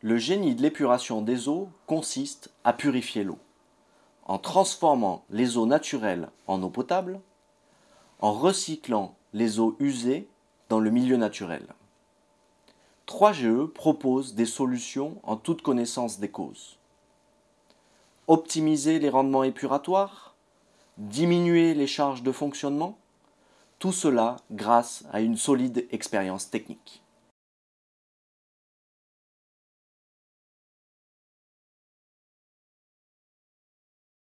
Le génie de l'épuration des eaux consiste à purifier l'eau, en transformant les eaux naturelles en eau potable, en recyclant les eaux usées dans le milieu naturel. 3GE propose des solutions en toute connaissance des causes. Optimiser les rendements épuratoires, diminuer les charges de fonctionnement, tout cela grâce à une solide expérience technique.